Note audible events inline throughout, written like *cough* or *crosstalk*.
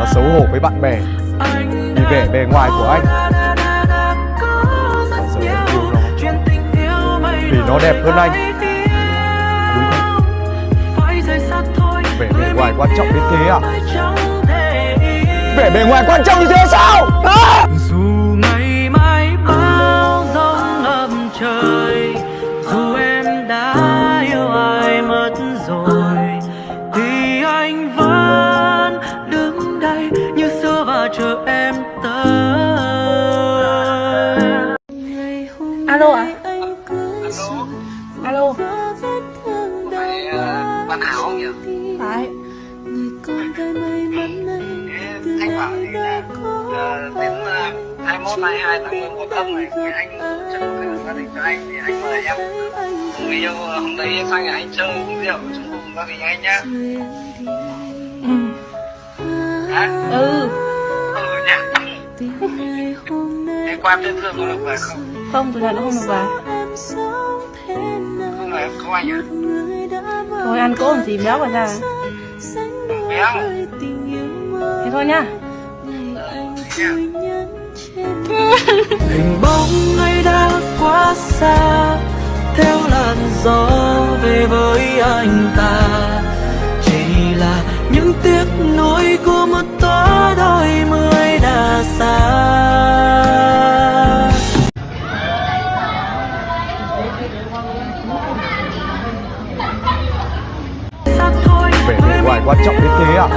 và xấu hổ với bạn bè. Vì vẻ bề ngoài của anh. và giờ em yêu nó. vì nó đẹp hơn anh. đúng không? vẻ bề ngoài quan trọng đến thế à vẻ bề ngoài quan trọng như thế sao? À? Alo phải uh, bạn Hảo không nhỉ? phải Thanh bảo thì là uh, đến uh, 21, 22 tháng 10 một âm này thì anh chắc có gia đình cho anh thì anh mời em người yêu hôm đấy sang nhà anh chơi uống rượu chung cùng gia đình anh nhá. ừ ừ Ừ nhá. *laughs* Thế qua tên thương có được về không? không thực ra nó không được vào Không anh à? thôi ăn cố làm gì béo vào ra Béo. thế thôi nhá Nhá. hình bóng ấy đã quá xa theo làn gió về với anh ta chỉ là những tiếc nuối của một tối đôi mươi đã xa quan trọng đến thế à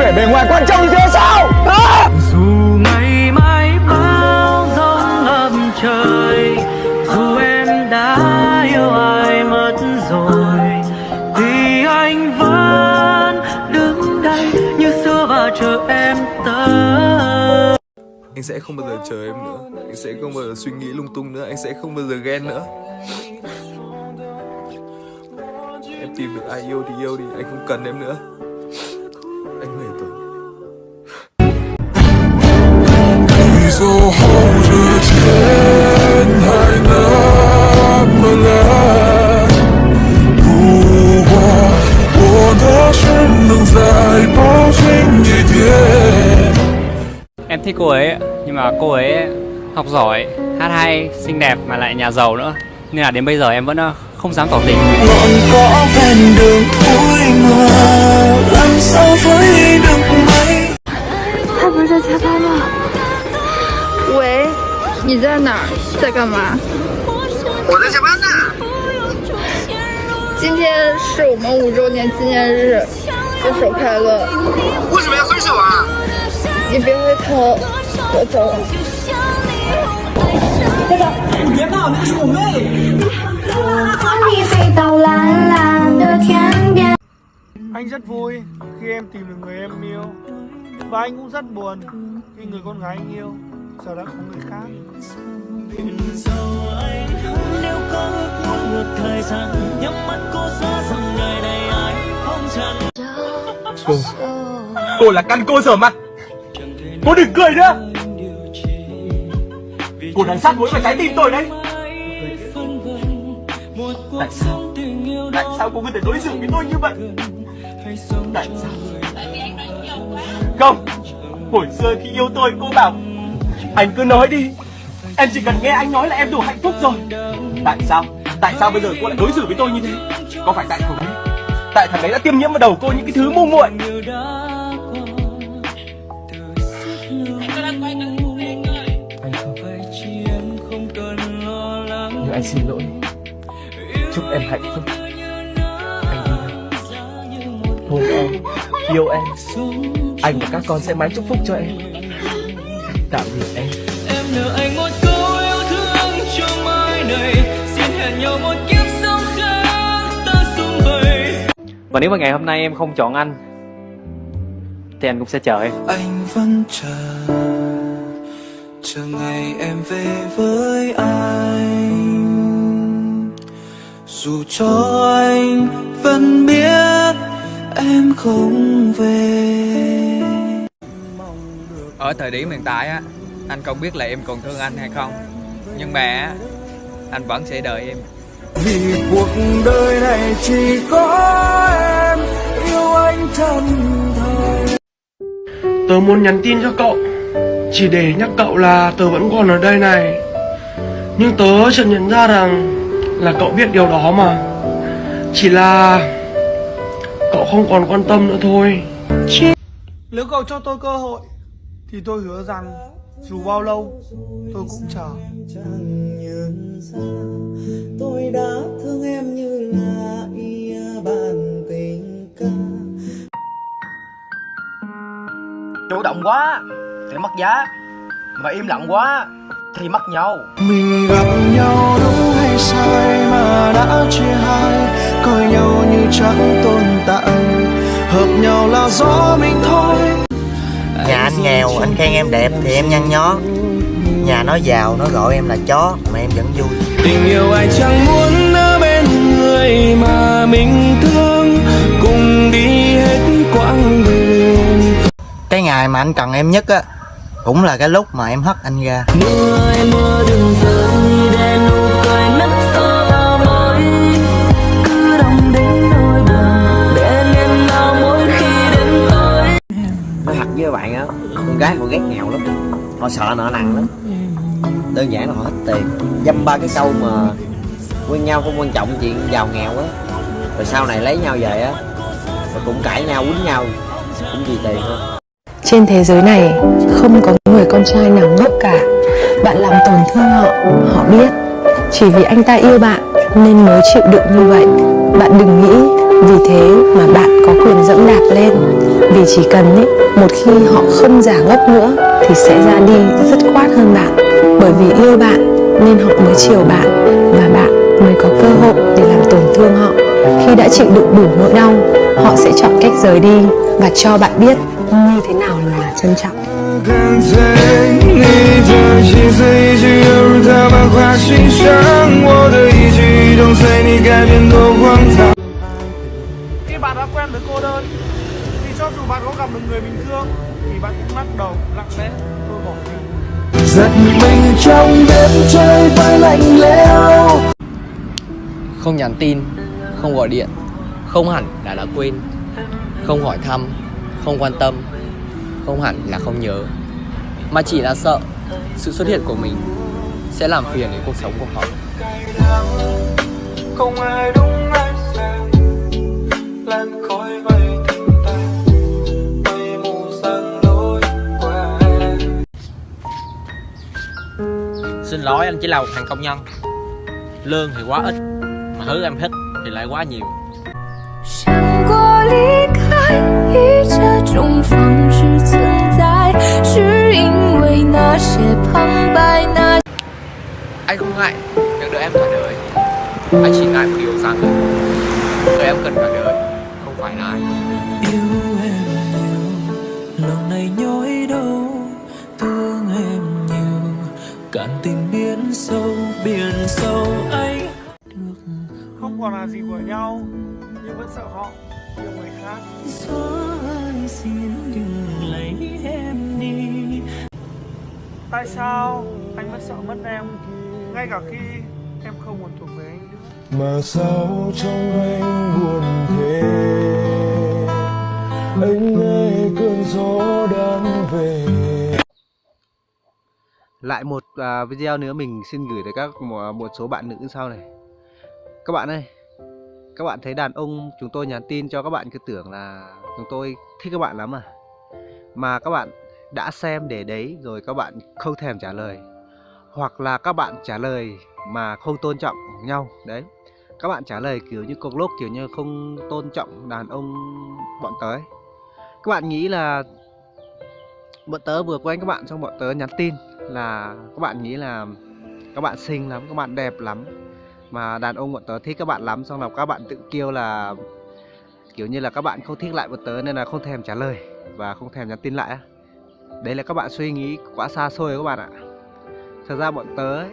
vẻ bề ngoài quan trọng như thế sao? À? dù ngày mai bao giông ngập trời dù em đã yêu ai mất rồi thì anh vẫn đứng đây như xưa và chờ em tới. Anh sẽ không bao giờ chờ em nữa. Anh sẽ không bao giờ suy nghĩ lung tung nữa. Anh sẽ không bao giờ ghen nữa tìm được ai yêu thì yêu đi anh không cần em nữa. Anh về rồi. Em thích cô ấy, nhưng mà cô ấy học giỏi, hát hay, xinh đẹp mà lại nhà giàu nữa. Nên là đến bây giờ em vẫn ờ, không dám tỏ tình ngọn cỏ ven đường cuối mưa làm sao với được mấy 他不是在加班吗？喂，你在哪儿？在干嘛？我在加班呢。今天是我们五周年纪念日，分手快乐！为什么要分手啊？你别回头，我走了。和 Anh rất vui khi em tìm được người em yêu. Và anh cũng rất buồn khi người con gái anh yêu giờ đã có người khác. Nếu có ước muốn một thời gian nhắm mắt cô xóa rằng đời này ai không trần cô. Cô là căn cô sở mặt. Cô đừng cười nữa. Cô đang sát muối vào trái tim tôi đấy. Tại sao? tại sao cô có thể đối xử với tôi như vậy tại sao không hồi xưa khi yêu tôi cô bảo anh cứ nói đi. Em chỉ cần nghe anh nói là em đủ hạnh phúc rồi. Tại sao? Tại sao bây giờ cô lại đối xử với tôi như thế? Có phải tại thằng ấy? Tại thằng ấy đã tiêm nhiễm vào đầu cô những cái thứ ngu muội. Nhưng anh xin lỗi. Chúc em hạnh phúc yêu em yêu em. Anh và các con sẽ mãi chúc phúc cho em. Tạm biệt em. Em nợ anh một câu yêu thương cho mai này. Xin hẹn nhau một kiếp sống khác ta xung vầy. Và nếu mà ngày hôm nay em không chọn anh Thì anh cũng sẽ chờ em. Anh vẫn chờ chờ ngày em về với anh. Dù cho anh vẫn biết em không về. Ở thời điểm hiện tại á Anh không biết là em còn thương anh hay không. Nhưng mà anh vẫn sẽ đợi em. Vì cuộc đời này chỉ có em yêu anh chân thành Tớ muốn nhắn tin cho cậu Chỉ để nhắc cậu là tớ vẫn còn ở đây này. Nhưng tớ chợt nhận ra rằng Là cậu biết điều đó mà. Chỉ là Cậu không còn quan tâm nữa thôi. Nếu cậu cho tôi cơ hội Thì tôi hứa rằng Dù bao lâu Tôi cũng chờ. Tôi đã thương em như là ia bàn tình ca chủ động quá thì mất giá. Mà im lặng quá thì mất nhau. Mình gặp nhau đúng hay sai mà đã chia hai coi nhau như chẳng tồn tại hợp nhau là do mình thôi. Nhà anh nghèo, anh khen em đẹp thì em nhăn nhó. Nhà nó giàu, nó gọi em là chó mà em vẫn vui. Tình yêu ai chẳng muốn ở bên người mà mình thương. Cùng đi hết quãng đường. Cái ngày mà anh cần em nhất á Cũng là cái lúc mà em hất anh ra. Mưa mưa đừng rơi Con gái họ ghét nghèo lắm. Họ sợ nợ nần lắm. Đơn giản là họ hết tiền. Dăm ba cái câu mà Quen nhau không quan trọng chuyện giàu nghèo á. Rồi sau này lấy nhau về á Rồi cũng cãi nhau quýnh nhau Cũng vì tiền thôi. Trên thế giới này không có người con trai nào ngốc cả. Bạn làm tổn thương họ, họ biết. Chỉ vì anh ta yêu bạn nên mới chịu đựng như vậy. Bạn đừng nghĩ vì thế mà bạn có quyền dẫm đạp lên Vì chỉ cần ý, một khi họ không giả ngốc nữa Thì sẽ ra đi dứt khoát hơn bạn Bởi vì yêu bạn nên họ mới chiều bạn Và bạn mới có cơ hội để làm tổn thương họ Khi đã chịu đựng đủ nỗi đau Họ sẽ chọn cách rời đi và cho bạn biết như thế nào là trân trọng 跟随你的心思一直犹如他把花心上，我的一举一动随你改变多荒唐。 Khi bạn đã quen với cô đơn Thì Cho dù bạn có gặp được người mình thương Thì bạn cũng lắc đầu lặng lẽ tôi bỏ đi. Giật mình trong đêm trời vai lạnh lẽo. Không nhắn tin, không gọi điện, không hẳn là đã quên, không hỏi thăm, không quan tâm, không hẳn là không nhớ, mà chỉ là sợ sự xuất hiện của mình sẽ làm phiền đến cuộc sống của họ. không ai đúng ai sai lan khói xin lỗi anh chỉ là một thằng công nhân. Lương thì quá ít, mà thứ em thích thì lại quá nhiều. Anh không ngại những đứa em cả đời. Anh chỉ ngại một điều rằng đứa em cần cả đời, không phải là anh cạn tình biển sâu biển sâu anh Không? Còn là gì của nhau Nhưng vẫn sợ họ yêu người khác. Gió ơi xin đừng lấy em đi. Tại sao anh vẫn sợ mất em Ngay cả khi em không còn thuộc về anh nữa? Mà sao trong anh buồn thế? Anh nghe cơn gió đang về lại một à, video nữa mình xin gửi tới các một, một số bạn nữ sau này. Các bạn ơi Các bạn thấy đàn ông chúng tôi nhắn tin cho các bạn cứ tưởng là chúng tôi thích các bạn lắm à? Mà các bạn đã xem để đấy rồi các bạn không thèm trả lời. Hoặc là các bạn trả lời mà không tôn trọng nhau Đấy. Các bạn trả lời kiểu như cục lốc kiểu như không tôn trọng đàn ông bọn tớ ấy. Các bạn nghĩ là bọn tớ vừa quen các bạn xong bọn tớ nhắn tin là các bạn nghĩ là các bạn xinh lắm, các bạn đẹp lắm mà đàn ông bọn tớ thích các bạn lắm xong là các bạn tự kêu là kiểu như là các bạn không thích lại bọn tớ nên là không thèm trả lời và không thèm nhắn tin lại. Đấy là các bạn suy nghĩ quá xa xôi các bạn ạ. Thật ra bọn tớ ấy,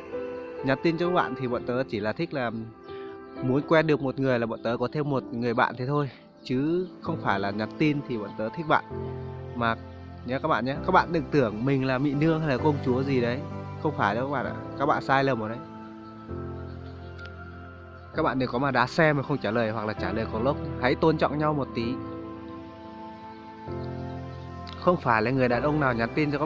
nhắn tin cho các bạn thì bọn tớ chỉ là thích là muốn quen được một người là bọn tớ có thêm một người bạn thế thôi chứ không phải là nhắn tin thì bọn tớ thích bạn mà nhé các bạn nhé. Các bạn đừng tưởng mình là mỹ nương hay là công chúa gì đấy. Không phải đâu các bạn ạ. Các bạn sai lầm rồi đấy. Các bạn đừng có mà đá xe mà không trả lời hoặc là trả lời có lốc. Hãy tôn trọng nhau một tí. Không phải là người đàn ông nào nhắn tin cho các bạn.